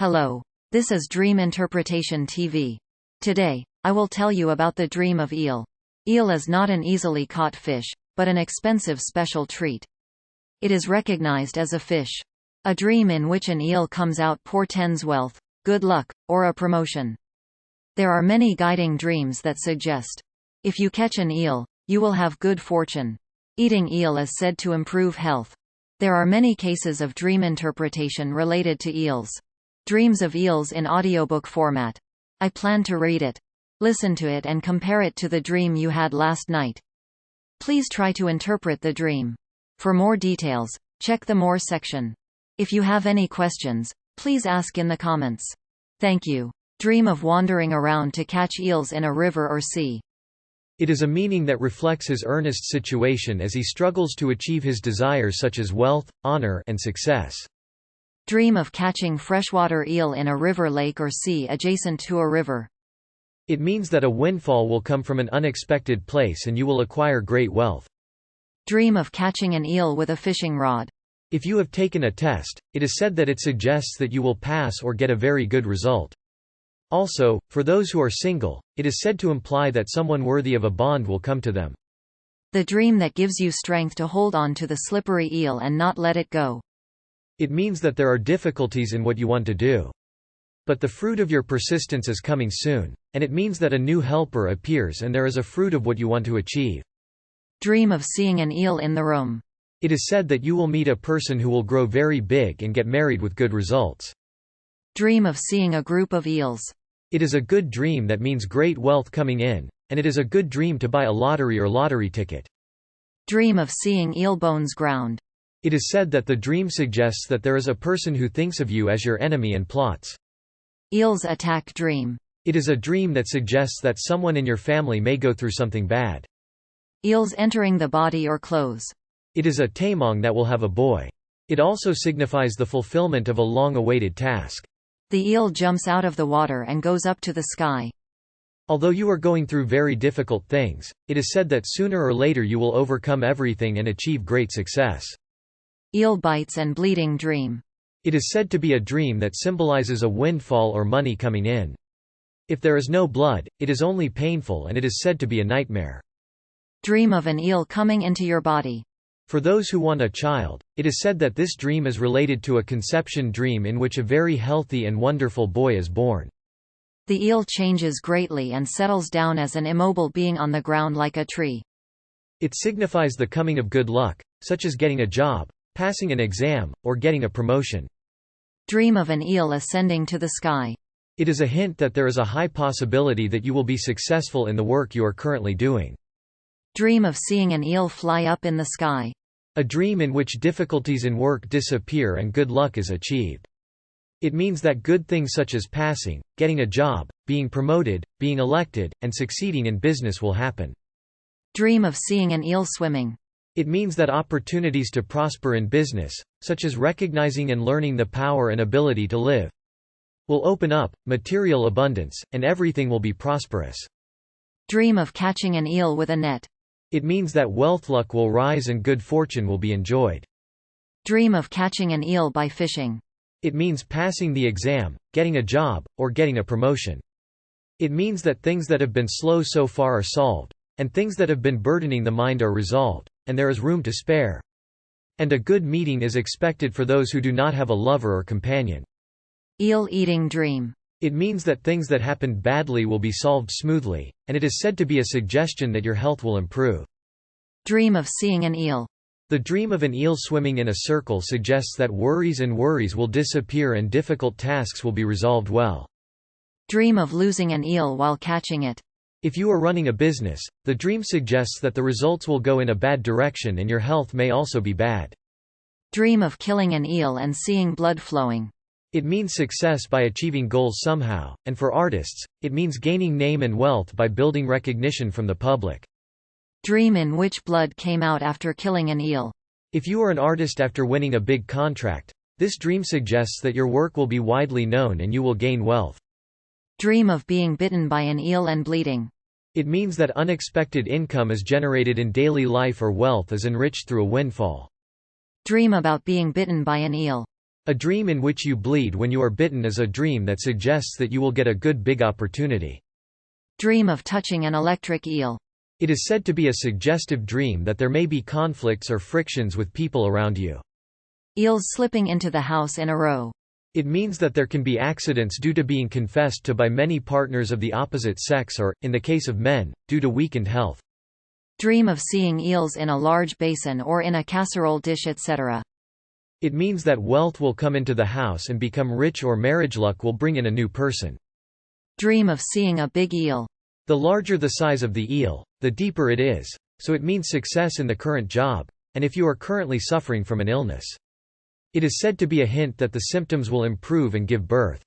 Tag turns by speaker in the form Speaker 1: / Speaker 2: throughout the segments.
Speaker 1: Hello. This is Dream Interpretation TV. Today, I will tell you about the dream of eel. Eel is not an easily caught fish, but an expensive special treat. It is recognized as a fish. A dream in which an eel comes out portends wealth, good luck, or a promotion. There are many guiding dreams that suggest. If you catch an eel, you will have good fortune. Eating eel is said to improve health. There are many cases of dream interpretation related to eels. Dreams of Eels in audiobook format. I plan to read it. Listen to it and compare it to the dream you had last night. Please try to interpret the dream. For more details, check the More section. If you have any questions, please ask in the comments. Thank you. Dream of wandering around to catch eels in a river or sea.
Speaker 2: It is a meaning that reflects his earnest situation as he struggles to achieve his desires such as wealth, honor and success.
Speaker 1: Dream of catching freshwater eel in a river lake or sea adjacent to a river.
Speaker 2: It means that a windfall will come from an unexpected place and you will acquire great wealth.
Speaker 1: Dream of catching an eel with a fishing rod.
Speaker 2: If you have taken a test, it is said that it suggests that you will pass or get a very good result. Also, for those who are single, it is said to imply that someone worthy of a bond will come to them.
Speaker 1: The dream that gives you strength to hold on to the slippery eel and not let it go.
Speaker 2: It means that there are difficulties in what you want to do. But the fruit of your persistence is coming soon, and it means that a new helper appears and there is a fruit of what you want to achieve.
Speaker 1: Dream of seeing an eel in the room.
Speaker 2: It is said that you will meet a person who will grow very big and get married with good results.
Speaker 1: Dream of seeing a group of eels.
Speaker 2: It is a good dream that means great wealth coming in, and it is a good dream to buy a lottery or lottery ticket.
Speaker 1: Dream of seeing eel bones ground.
Speaker 2: It is said that the dream suggests that there is a person who thinks of you as your enemy and plots.
Speaker 1: Eel's attack dream.
Speaker 2: It is a dream that suggests that someone in your family may go through something bad.
Speaker 1: Eels entering the body or clothes.
Speaker 2: It is a taemong that will have a boy. It also signifies the fulfillment of a long-awaited task.
Speaker 1: The eel jumps out of the water and goes up to the sky.
Speaker 2: Although you are going through very difficult things, it is said that sooner or later you will overcome everything and achieve great success.
Speaker 1: Eel bites and bleeding dream.
Speaker 2: It is said to be a dream that symbolizes a windfall or money coming in. If there is no blood, it is only painful and it is said to be a nightmare.
Speaker 1: Dream of an eel coming into your body.
Speaker 2: For those who want a child, it is said that this dream is related to a conception dream in which a very healthy and wonderful boy is born.
Speaker 1: The eel changes greatly and settles down as an immobile being on the ground like a tree.
Speaker 2: It signifies the coming of good luck, such as getting a job, passing an exam, or getting a promotion.
Speaker 1: Dream of an eel ascending to the sky.
Speaker 2: It is a hint that there is a high possibility that you will be successful in the work you are currently doing.
Speaker 1: Dream of seeing an eel fly up in the sky.
Speaker 2: A dream in which difficulties in work disappear and good luck is achieved. It means that good things such as passing, getting a job, being promoted, being elected, and succeeding in business will happen.
Speaker 1: Dream of seeing an eel swimming.
Speaker 2: It means that opportunities to prosper in business, such as recognizing and learning the power and ability to live, will open up, material abundance, and everything will be prosperous.
Speaker 1: Dream of catching an eel with a net.
Speaker 2: It means that wealth luck will rise and good fortune will be enjoyed.
Speaker 1: Dream of catching an eel by fishing.
Speaker 2: It means passing the exam, getting a job, or getting a promotion. It means that things that have been slow so far are solved, and things that have been burdening the mind are resolved and there is room to spare. And a good meeting is expected for those who do not have a lover or companion.
Speaker 1: Eel-eating dream.
Speaker 2: It means that things that happened badly will be solved smoothly, and it is said to be a suggestion that your health will improve.
Speaker 1: Dream of seeing an eel.
Speaker 2: The dream of an eel swimming in a circle suggests that worries and worries will disappear and difficult tasks will be resolved well.
Speaker 1: Dream of losing an eel while catching it.
Speaker 2: If you are running a business, the dream suggests that the results will go in a bad direction and your health may also be bad.
Speaker 1: Dream of killing an eel and seeing blood flowing.
Speaker 2: It means success by achieving goals somehow, and for artists, it means gaining name and wealth by building recognition from the public.
Speaker 1: Dream in which blood came out after killing an eel.
Speaker 2: If you are an artist after winning a big contract, this dream suggests that your work will be widely known and you will gain wealth.
Speaker 1: Dream of being bitten by an eel and bleeding.
Speaker 2: It means that unexpected income is generated in daily life or wealth is enriched through a windfall.
Speaker 1: Dream about being bitten by an eel.
Speaker 2: A dream in which you bleed when you are bitten is a dream that suggests that you will get a good big opportunity.
Speaker 1: Dream of touching an electric eel.
Speaker 2: It is said to be a suggestive dream that there may be conflicts or frictions with people around you.
Speaker 1: Eels slipping into the house in a row.
Speaker 2: It means that there can be accidents due to being confessed to by many partners of the opposite sex or, in the case of men, due to weakened health.
Speaker 1: Dream of seeing eels in a large basin or in a casserole dish etc.
Speaker 2: It means that wealth will come into the house and become rich or marriage luck will bring in a new person.
Speaker 1: Dream of seeing a big eel.
Speaker 2: The larger the size of the eel, the deeper it is, so it means success in the current job, and if you are currently suffering from an illness. It is said to be a hint that the symptoms will improve and give birth.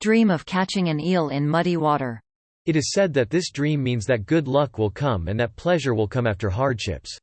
Speaker 1: Dream of catching an eel in muddy water.
Speaker 2: It is said that this dream means that good luck will come and that pleasure will come after hardships.